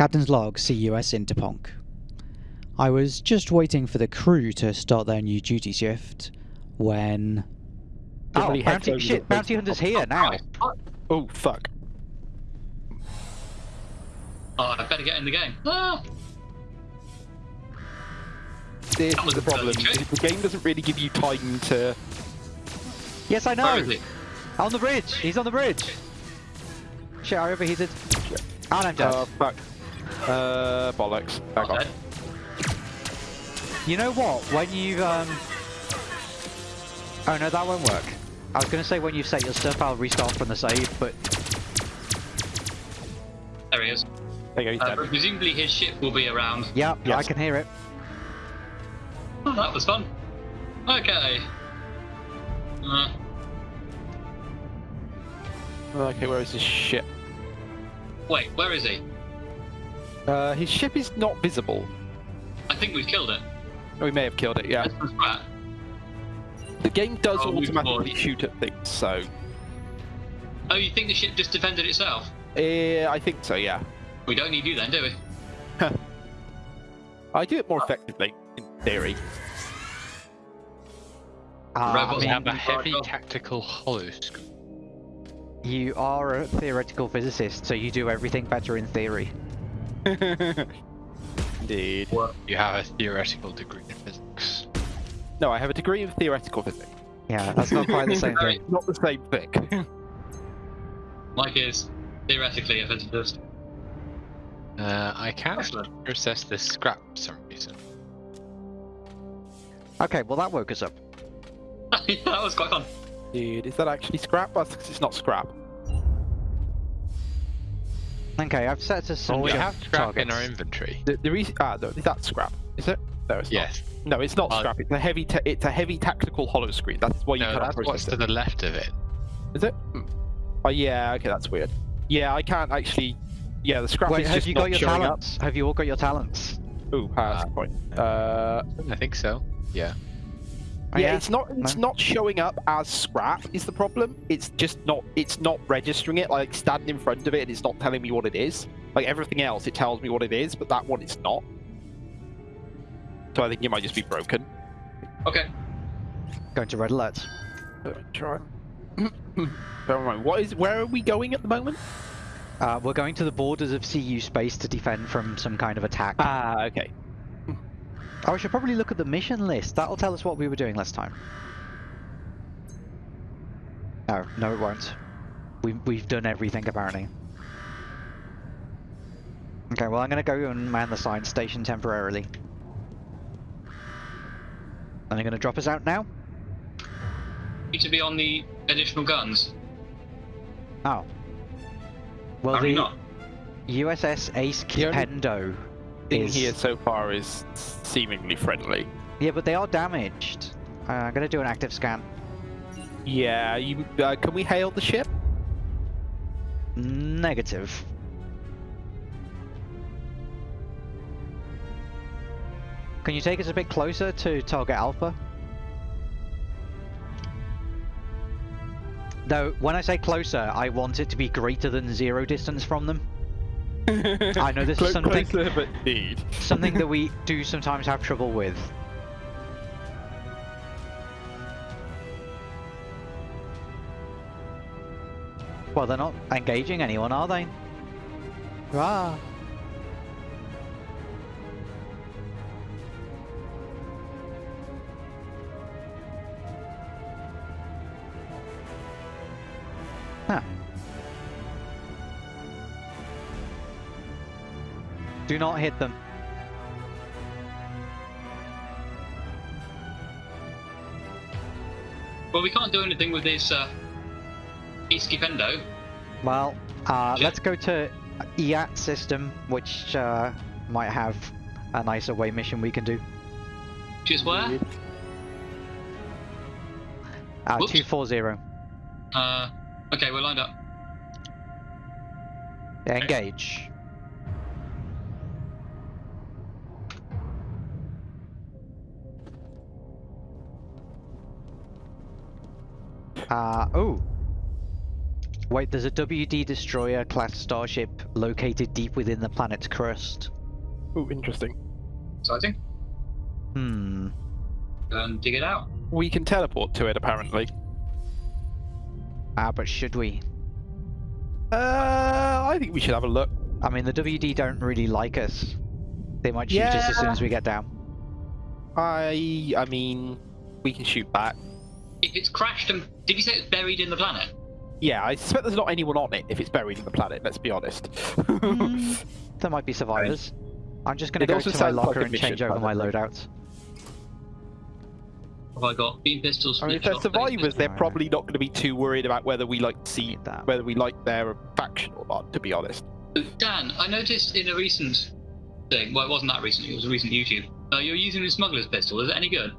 Captain's log, CUS Interponk. I was just waiting for the crew to start their new duty shift when. Oh, Somebody bounty, over shit, bounty hunter's here now. Oh fuck! Oh, I better get in the game. Ah, This was is the problem. The game doesn't really give you time to. Yes, I know. is he? On the bridge. He's on the bridge. Shit, I overheated. And I'm dead. Uh, fuck. Uh, bollocks. Back Oh, off. You know what? When you um. Oh no, that won't work. I was gonna say when you set your stuff, I'll restart from the save, but There he is. There you go. Uh, presumably his ship will be around. yeah, I can hear it. Oh, that was fun. Okay. Uh, Okay, where is his ship? wait, where is he? Uh, his ship is not visible. I think we've killed it. Oh, we may have killed it. Yeah. The game does Oh, automatically shoot at things, so. Oh, you think the ship just defended itself? Uh, I think so. Yeah. We don't need you then, do we? I do it more effectively, in theory. Uh, I Robots mean, have a heavy Barco. tactical holoscope. you are a theoretical physicist, so you do everything better in theory. Indeed. You have a theoretical degree in physics. No, I have a degree in theoretical physics. Yeah, that's not quite the same thing. Not the same thing. Mike is theoretically a physicist. Uh, I can't Excellent. process this scrap for some reason. Okay, well that woke us up. yeah, that was quite fun. Dude, is that actually scrap? That's 'cause it's not scrap. Okay, I've set to some Well, we have scrap in our inventory. The, the reason, ah, no, is that scrap? Is it? No, it's Yes. not. No, it's not Uh, scrap. It's a heavy. ta it's a heavy tactical hollow screen. That's why you No, cannot that's process what's it. to the left of it. Is it? Hmm. Oh yeah. Okay, that's weird. Yeah, I can't actually. Yeah, the scrap Wait, is have just you not got your showing talents? Have you all got your talents? up. Ooh, that's a point. Uh, I think so. Yeah. Oh, yeah, it's not. It's No? not showing up as scrap. Is the problem? It's just not. It's not registering it. Like standing in front of it, and it's not telling me what it is. Like everything else, it tells me what it is, but that one it's not. So I think it might just be broken. Okay. Going to red alert. Uh, Try. Never mind. What is? Where are we going at the moment? Uh, we're going to the borders of CU space to defend from some kind of attack. Ah, okay. Oh, I should probably look at the mission list. That'll tell us what we were doing last time. No, no, it won't. We, we've done everything apparently. Okay, well, I'm going to go and man the science station temporarily. And they're going to drop us out now? Need to be on the additional guns. Oh. Well, Apparently the not. USS Ace The only Kipendo Thing is... here so far is seemingly friendly. Yeah, but they are damaged. Uh, I'm going to do an active scan. Yeah. You. Uh, can we hail the ship? Negative. Can you take us a bit closer to target Alpha? Though, when I say closer, I want it to be greater than zero distance from them. I know this is something- Closer, but indeed. Something that we do sometimes have trouble with. Well, they're not engaging anyone, are they? Ah. Do not hit them. Well, we can't do anything with this uh, East Well, uh, Yeah. let's go to EAT system, which uh, might have a nice away mission we can do. Just where? Uh, Whoops. 240. Uh, okay, we're lined up. Engage. Uh, oh. Wait, there's a WD destroyer class starship located deep within the planet's crust. Oh, interesting. Exciting. Hmm. Go and dig it out. We can teleport to it, apparently. Ah, but should we? Uh, I think we should have a look. I mean, the WD don't really like us. They might shoot us as soon as we get down. I, I mean, we can shoot back. If it's crashed and did you say it's buried in the planet? Yeah, I suspect there's not anyone on it if it's buried in the planet. Let's be honest. Hmm, there might be survivors. I'm just gonna It go to my sounds like locker and change over my loadouts. Have I got beam pistols? I mean, if split they're shot, survivors, they're probably not going to be too worried about whether we like see that. whether we like their faction or not. To be honest. Dan, I noticed in a recent thing. Well, it wasn't that recent. It was a recent YouTube. Uh, you're using the smuggler's pistol. Is it any good?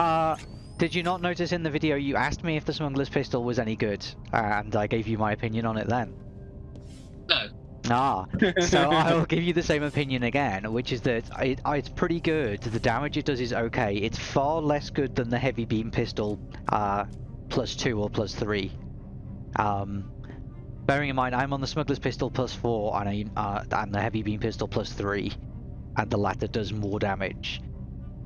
Ye- Uh, did you not notice in the video you asked me if the smuggler's pistol was any good, uh, and I gave you my opinion on it then? No. Ah, so I'll give you the same opinion again, which is that it, it's pretty good. The damage it does is okay. It's far less good than the heavy beam pistol, uh, plus two or plus three. Um, bearing in mind, I'm on the smuggler's pistol plus four, and I, uh, and the heavy beam pistol plus three, and the latter does more damage.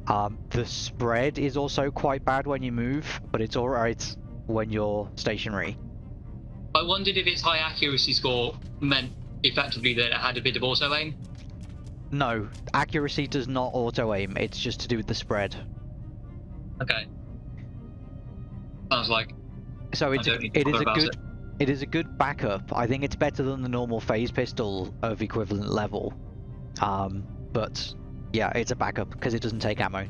Um, the spread is also quite bad when you move, but it's alright when you're stationary. I wondered if its high accuracy score meant effectively that it had a bit of auto aim. No, accuracy does not auto aim. It's just to do with the spread. Okay. Sounds like So it's to it is a good it. it is a good backup. I think it's better than the normal phase pistol of equivalent level. Um, but yeah, it's a backup because it doesn't take ammo.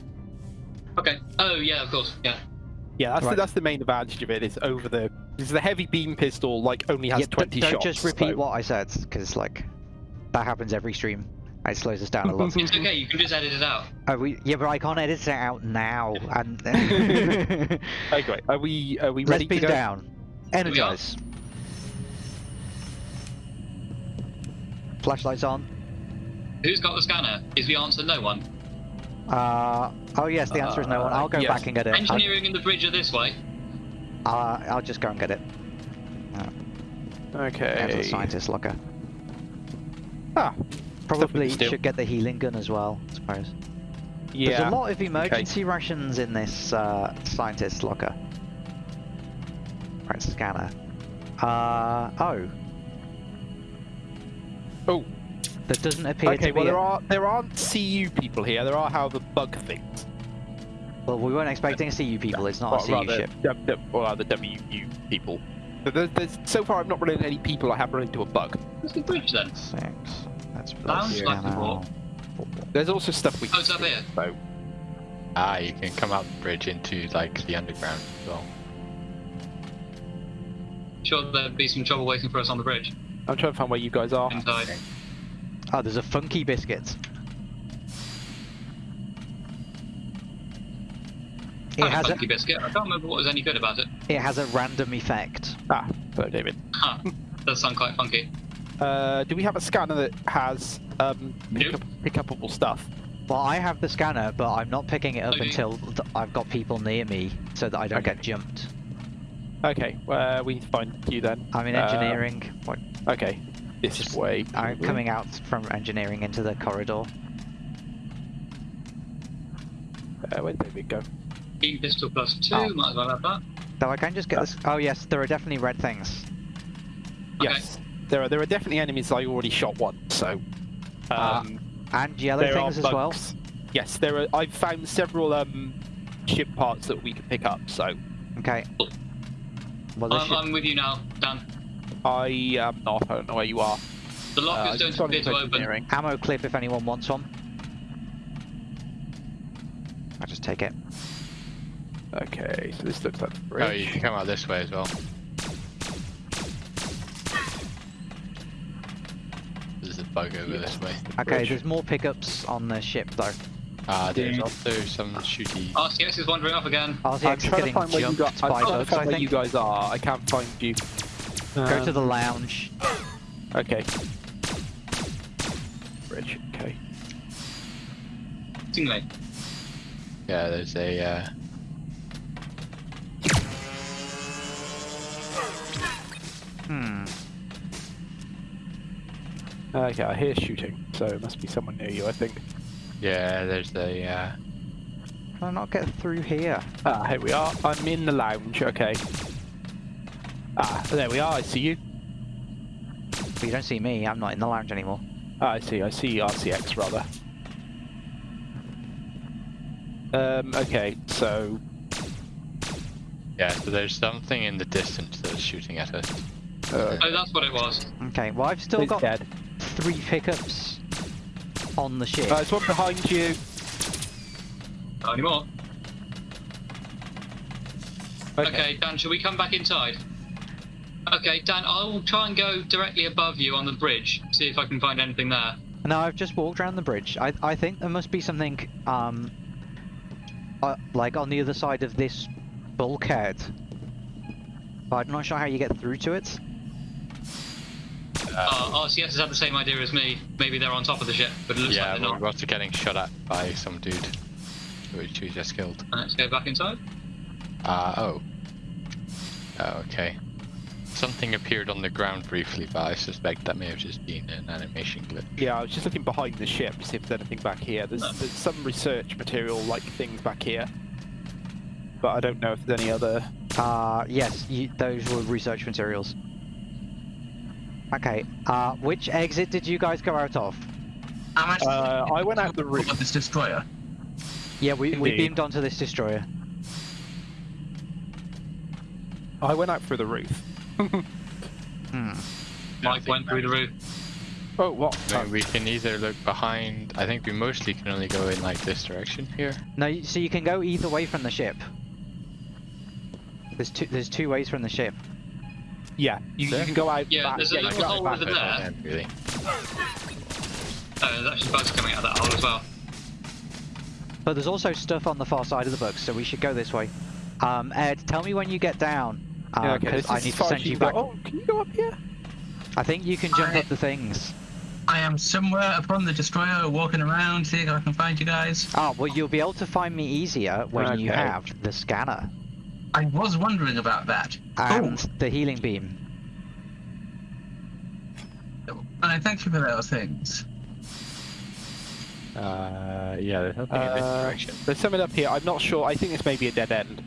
Okay. Oh yeah, of course. Yeah. Yeah, that's Right. the, that's the main advantage of it. it. Is over the is the heavy beam pistol like only has Yeah, d- twenty don't shots. just repeat so- what I said because like that happens every stream. It slows us down a lot. It's okay. You can just edit it out. Are we, yeah, but I can't edit it out now. And Okay, are we are we let's ready to beam go? down. Energize. Flashlights on. Who's got the scanner? Is the answer no one? Uh, oh yes, the answer is no one. I'll go Uh, yes. back and get it. I, Engineering and the bridge are this way. uh, I'll just go and get it. Down to the Okay. scientist locker. Ah, Probably should get the healing gun as well, I suppose. yeah. There's a lot of emergency rations in this uh, scientist locker. Right, scanner. Uh. Oh. There doesn't appear Okay, to well be. there a- are there aren't CU people here. There are, however, bug things. Well, we weren't expecting CU people. It's not Well, a CU rather, ship. W- W- or rather, WU people. But there's, there's, so far, I've not run into any people. I have run into a bug. Where's the bridge then? Six. That's Sounds like scanner. a. There's also stuff we Oh, can it's up here. So Ah, you can come up the bridge into like the underground as well. Sure, there'd be some trouble waiting for us on the bridge. I'm trying to find where you guys are. Inside. Oh, there's a funky biscuit. It Kind of has a funky biscuit. I can't remember what was any good about it. it has a random effect. Ah, hello, David. Huh. Does sound quite funky. Uh, do we have a scanner that has um, pick, Nope. up, pick upable stuff? Well, I have the scanner, but I'm not picking it up Okay. until th- I've got people near me, so that I don't Okay. get jumped. Okay, uh, we need to find you then. I'm in Uh, engineering. What- okay, this is way. I'm coming out from engineering into the corridor. Uh, where did David go? Beam pistol plus two, Oh. might as well have that. Though I can just get this. Oh yes, there are definitely red things. Okay. Yes, there are there are definitely enemies. I already shot one, so. Ah, Um, And yellow things as well. Yes, there are. I've found several um, ship parts that we can pick up. So Okay. Well, I'm, should... I'm with you now, Dan. I am not. I don't know where you are. The Uh, lockers just don't gone appear into to open. ammo clip if anyone wants one. I'll just take it. Okay, so this looks like the Oh, you can come out this way as well. There's a bug over this way. Okay, Bridge. there's more pickups on the ship though. Ah, there's Dude. also some shooty. RCX is wandering off again. RCX I'm is trying to getting find where you jumped guys. I'm by trying to find where you guys are. I can't find you. Go to the Um, lounge. Okay. Bridge. Okay. Stingray. Yeah, there's a. Uh... Hmm. Okay, I hear shooting, so it must be someone near you, I think. Yeah, there's the, Uh, Can I not get through here? Ah, here we are. I'm in the lounge, okay. Ah, there we are, I see you. But you don't see me. I'm not in the lounge anymore. Ah, I see, I see RCX rather. Um, okay, so yeah, so there's something in the distance that's shooting at us. uh, Oh, that's what it was. Okay. Well, I've still it's got dead. three pickups on the ship. Uh, there's one behind you. Not anymore. Okay. Okay, Dan, shall we come back inside? Okay, Dan, I will try and go directly above you on the bridge, see if I can find anything there. No, I've just walked around the bridge. I I think there must be something um uh, like on the other side of this bulkhead. But I'm not sure how you get through to it. Uh, RCX has had the same idea as me. Maybe they're on top of the ship, but it looks yeah, like they're not. we're not. also getting shot at by some dude, which we just killed. Let's go back inside. Uh, oh. Oh, okay. Something appeared on the ground briefly, but I suspect that may have just been an animation glitch. Yeah, I was just looking behind the ship to see if there's anything back here. There's, No. there's some research material like things back here. But I don't know if there's any other. Uh yes, you, those were research materials. Okay. Uh, which exit did you guys go out of? How much? Uh, I went out the roof. Of this destroyer. Yeah, we we beamed onto this destroyer. I went out through the roof. Hmm. Mike went through the roof. Oh, what? I mean, we can either look behind. I think we mostly can only go in like this direction here. No, so you can go either way from the ship. There's two. There's two ways from the ship. Yeah, you, you can go out Yeah, back. there's a yeah, little can go out hole over there. of really. Oh, there's actually bugs coming out of that hole as well. But there's also stuff on the far side of the book, so we should go this way. Um, Ed, tell me when you get down. Yeah, Um, okay, 'cause this I need to send you can go. back. Oh, can you go up here? I think you can jump I- up the things. I am somewhere upon the destroyer, walking around, seeing if I can find you guys. Oh, well, you'll be able to find me easier when you have the scanner I was wondering about that. and the healing beam. Oh, I thank you for those things. Uh, yeah, there's something in this Uh, direction. There's something up here. I'm not sure. I think this may be a dead end.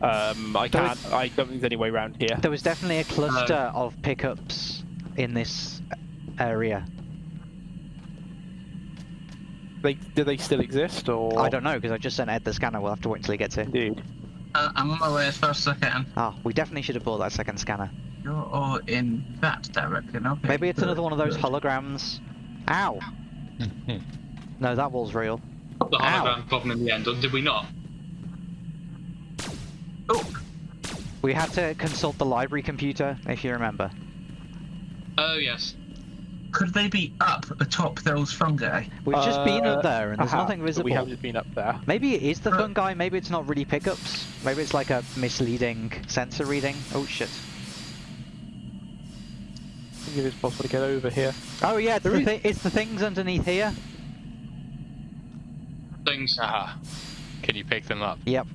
Um, I There can't. I don't think there's any way around here. There was definitely a cluster of pickups in this area. They, do they still exist, or? I don't know because I just sent Ed the scanner. We'll have to wait until he gets here. Indeed. Uh, I'm on my way as fast as I can. Ah, we definitely should have bought that second scanner. You're all in that direction, okay? Maybe it's good, another one of those good. holograms. Ow! No, that wall's real. The Ow. hologram problem in the end, or did we not? Oh, We had to consult the library computer, if you remember. Oh, yes. could they be up atop those fungi? We've just been Uh, up there and there's aha, nothing visible. We haven't been up there. Maybe it is the Uh, fungi, maybe it's not really pickups. Maybe it's like a misleading sensor reading. Oh shit. I think it is possible to get over here. Oh yeah, it's, the, thi- it's the things underneath here. Things. Ah, can you pick them up? Yep.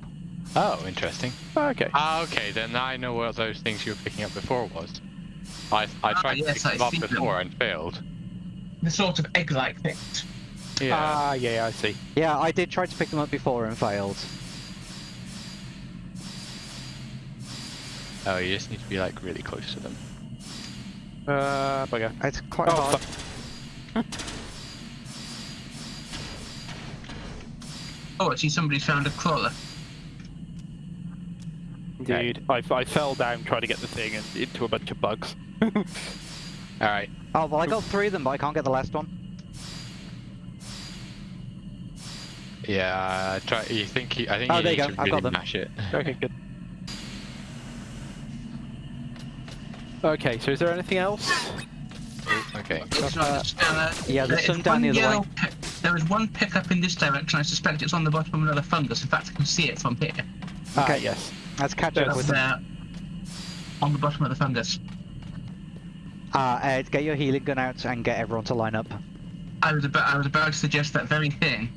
Oh, interesting. Oh, okay. Ah, okay, then I know what those things you were picking up before was. I I Ah, tried yes, to I pick them up see them. before and failed. The sort of egg-like things. Yeah. Ah, yeah, I see. Yeah, I did try to pick them up before and failed. oh, you just need to be like really close to them. Uh, bugger. It's quite Oh, hard. fuck. Oh, actually, somebody's found a crawler. Indeed. I, I fell down trying to get the thing and into a bunch of bugs. All right. Oh well, I got three of them, but I can't get the last one. Yeah. Uh, try. You think? You, I think Oh, you there you need go, to I've really got them. mash it. okay, good. Okay, so is there anything else? Oh, okay. It's not a scanner. Yeah, there's There some down one the other way. yellow pi- there is one pickup in this direction. I suspect it's on the bottom of another fungus. In fact, I can see it from here. Ah, Okay. yes. Let's catch That's up Up with them. there, on the bottom of the fungus. Uh, Ed, get your healing gun out and get everyone to line up. I was about I was about to suggest that very thing.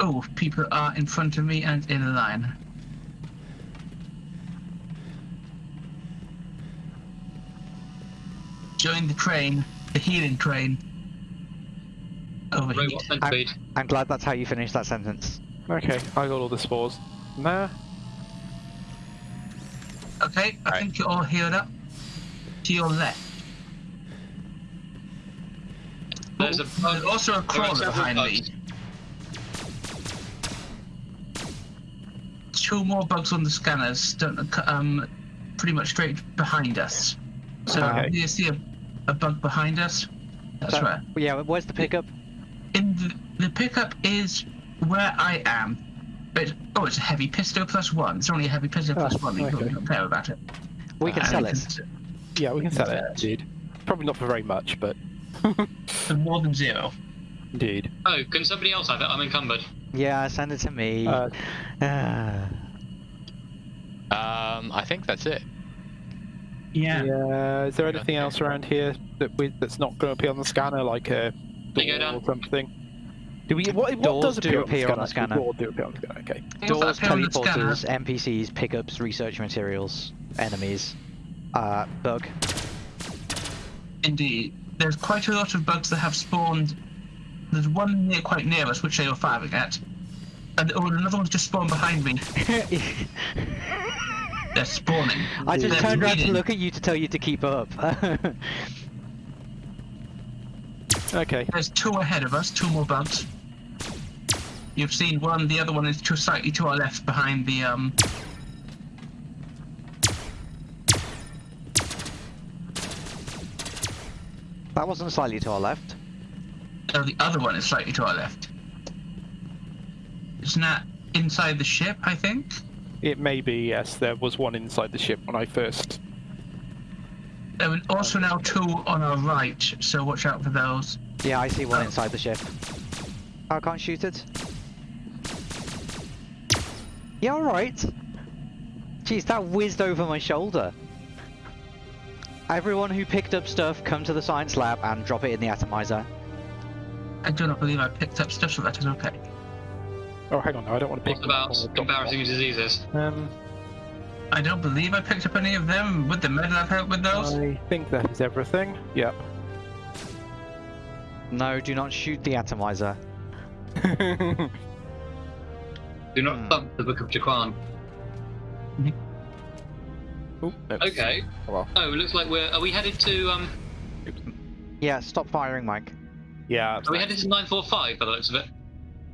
Oh, people are in front of me and in a line. Join the train, the healing train. Overheat. Robot centipede. I'm glad that's how you finished that sentence. Okay, I got all the spores. Nah. Okay, I Right. think you're all healed up. To your left. There's a There's also a There crawler several behind me. Two more bugs on the scanners, don't, um, pretty much straight behind us. So Okay. you see a, a bug behind us? That's So- right. Yeah, where's the pickup? In the, the pickup is where I am. But oh, it's a heavy pistol plus one. It's only a heavy pistol plus Oh, one. You okay. don't, don't care about it. We can Uh, sell you it. s- Yeah, we can sell it. Indeed. Probably not for very much, but For more than zero. indeed. Oh, can somebody else have it? I'm encumbered. Yeah, send it to me. Uh, Ah. Um, I think that's it. Yeah. yeah. Is there anything else around here that we that's not going to appear on the scanner, like a They go door or something? Do we? What, what Doors does do appear appear on the scanner. Doors do appear on the scanner. Okay. Things Doors, appear on the scanner- teleporters, NPCs, pickups, research materials, enemies. Uh, bug. Indeed. There's quite a lot of bugs that have spawned. There's one near, quite near us, which they were firing at. And oh, another one's just spawned behind me. They're spawning. I just They're turned around to look at you to tell you to keep up. Okay. There's two ahead of us, two more bugs. You've seen one, the other one is to slightly to our left behind the um that wasn't slightly to our left. no, the other one is slightly to our left. Isn't that inside the ship, I think? It may be yes. There was one inside the ship when I first. There are also now two on our right, so watch out for those. Yeah, I see one Oh. inside the ship. I can't shoot it. Yeah, alright. Jeez, that whizzed over my shoulder. Everyone who picked up stuff, come to the science lab and drop it in the atomizer. I do not believe I picked up stuff, so that is okay. Oh, hang on. No, I don't want to pick. What about one. embarrassing diseases? Um, I don't believe I picked up any of them. Would the med lab help with those? I think that is everything. Yep. No, do not shoot the atomizer. Do not Hmm. thump the Book of Jaquan. Ooh. Okay. Oh, well. Oh, it looks like we're. Are we headed to um? Yeah, stop firing, Mike. Yeah. Are we headed to 945 by the looks of it?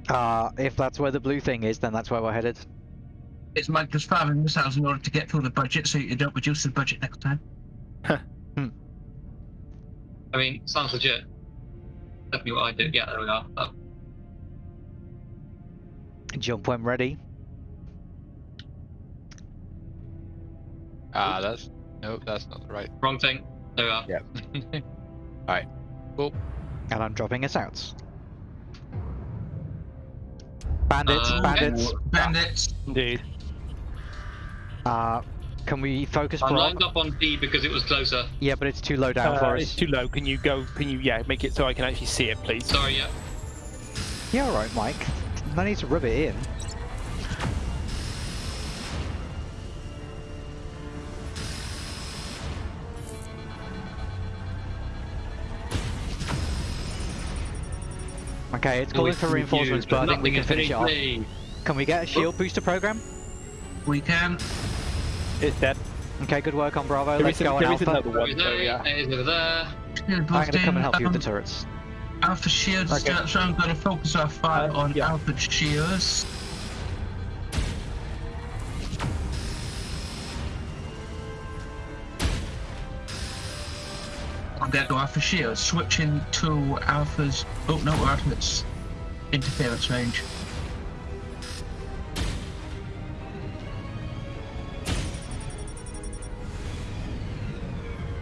Uh, if that's where the blue thing is, then that's where we're headed. It's Mike just firing missiles in order to get through the budget so you don't reduce the budget next time. hmm. I mean, sounds legit. Definitely what I do. Yeah, there we are. Oh, Jump when ready. Ah, that's no, that's not the right. wrong thing. There we are. Yeah. Alright. Cool. And I'm dropping us out. Bandits, Uh, bandits. Bandits. Indeed. Uh, can we focus I'm lined up on D because it was closer. Yeah, but it's too low down Uh, for it's too low. Can you go? Can you? Yeah, make it so I can actually see it, please. Sorry, yeah. Yeah, alright, Mike. No need to rub it in. Okay, it's calling for reinforcements, but I think we can finish it off. Can we get a shield booster program? We can. It's dead. Okay, good work on Bravo. Let's go on there is Alpha. another one. So yeah. It is over there. I'm gonna come and help you with the um, turrets. Alpha shields, Okay. so I'm going to focus our fire Uh, on yeah. Alpha shields. I'm going to go Alpha shields, switching to Alpha's. Oh no, we're out of its interference range.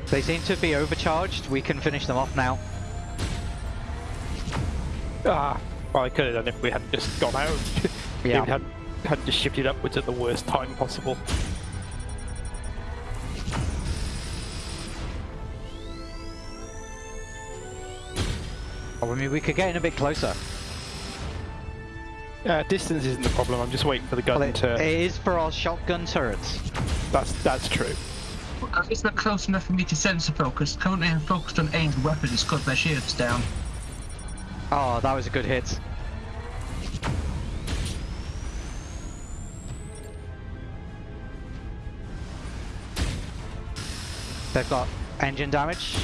They seem to be overcharged. We can finish them off now. Ah, well, I could have done if we hadn't just gone out. Yeah. We hadn't, hadn't just shifted upwards at the worst time possible. Oh, I mean, we could get in a bit closer. Uh, distance isn't the problem. I'm just waiting for the gun Well, it, to. it is for our shotgun turrets. That's that's true. uh, is that close enough for me to sensor focus? Currently, I'm focused on aimed weapons because their shields down. Oh, that was a good hit. They've got engine damage.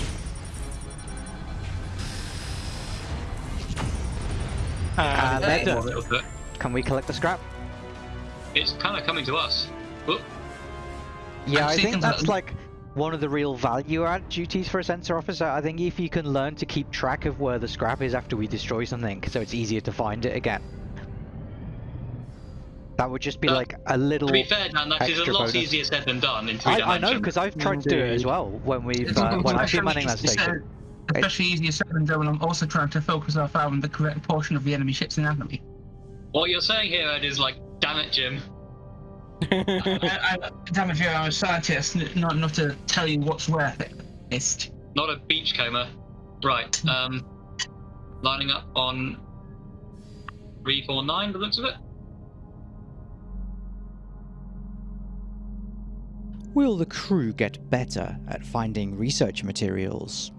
Uh, they're A done. Can we collect the scrap? It's kind of coming to us. Whoop. Yeah, I'm I think to- that's like one of the real value add duties for a sensor officer. I think if you can learn to keep track of where the scrap is after we destroy something, so it's easier to find it again. That would just be Uh, like a little. To be fair, Dan, that is a lot bonus. easier said than done in three I, I know because I've tried to do it as well when we've uh, when I've been especially manning that easier said- station. Especially easier said than done when I'm also trying to focus on finding the correct portion of the enemy ship's anatomy. What you're saying here, Ed, is like, damn it, Jim. I, I, damn it, I'm a scientist, not not to tell you what's worth it. Not a beachcomber. Right. Um, lining up on three, four, nine. The looks of it. Will the crew get better at finding research materials?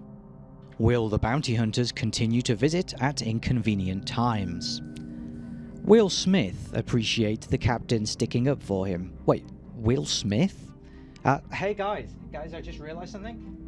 Will the bounty hunters continue to visit at inconvenient times? Will Smith appreciate the captain sticking up for him? Wait, Will Smith? Uh, hey guys, guys, I just realized something.